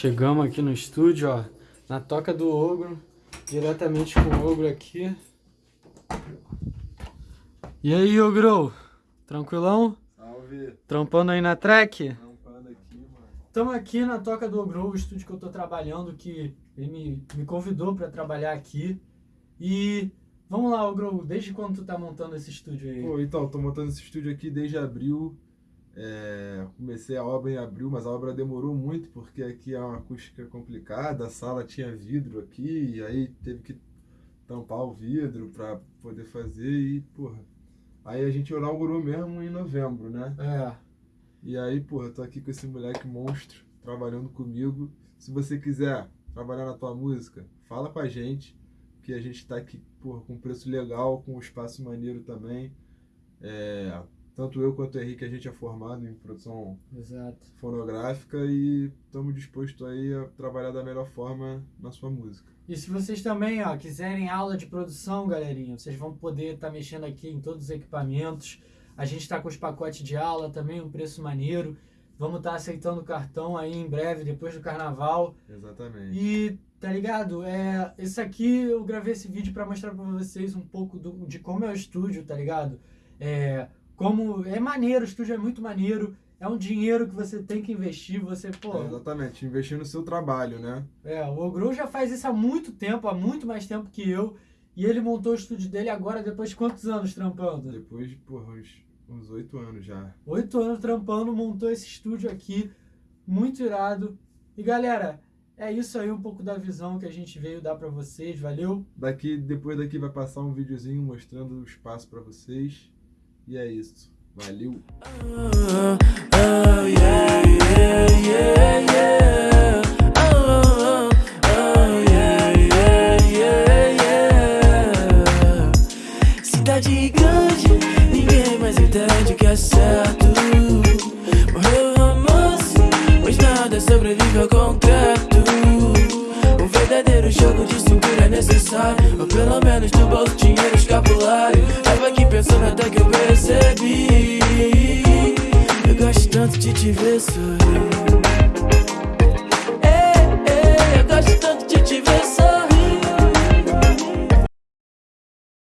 Chegamos aqui no estúdio, ó, na toca do Ogro, diretamente com o Ogro aqui. E aí, Ogro? Tranquilão? Salve! Trampando aí na track? Trampando aqui, mano. Estamos aqui na toca do Ogro, o estúdio que eu tô trabalhando, que ele me, me convidou para trabalhar aqui. E vamos lá, Ogro, desde quando tu tá montando esse estúdio aí? Pô, então, tô montando esse estúdio aqui desde abril. É, comecei a obra em abril, mas a obra demorou muito porque aqui é uma acústica complicada, a sala tinha vidro aqui, e aí teve que tampar o vidro para poder fazer e, porra. Aí a gente inaugurou mesmo em novembro, né? É. E aí, porra, tô aqui com esse moleque monstro trabalhando comigo. Se você quiser trabalhar na tua música, fala com a gente, que a gente tá aqui, porra, com preço legal, com um espaço maneiro também. É, tanto eu quanto o Henrique, a gente é formado em produção Exato. fonográfica e estamos dispostos aí a trabalhar da melhor forma na sua música. E se vocês também ó, quiserem aula de produção, galerinha, vocês vão poder estar tá mexendo aqui em todos os equipamentos. A gente está com os pacotes de aula também, um preço maneiro. Vamos estar tá aceitando cartão aí em breve, depois do carnaval. Exatamente. E, tá ligado? É, esse aqui, eu gravei esse vídeo para mostrar para vocês um pouco do, de como é o estúdio, tá ligado? É, como é maneiro, o estúdio é muito maneiro, é um dinheiro que você tem que investir, você, pô... É, exatamente, investir no seu trabalho, né? É, o Ogro já faz isso há muito tempo, há muito mais tempo que eu, e ele montou o estúdio dele agora, depois de quantos anos trampando? Depois de, porra, uns oito anos já. Oito anos trampando, montou esse estúdio aqui, muito irado. E galera, é isso aí um pouco da visão que a gente veio dar para vocês, valeu? Daqui, depois daqui vai passar um videozinho mostrando o espaço para vocês. E é isso. Valeu! Cidade grande, ninguém mais entende que é certo. Morreu o romance, pois nada sobrevive ao concreto. Um verdadeiro jogo de cintura é necessário. Ou pelo menos do bolso dinheiro escapulário. Aqui pensando até que eu percebi. Eu gosto tanto de te ver sorrir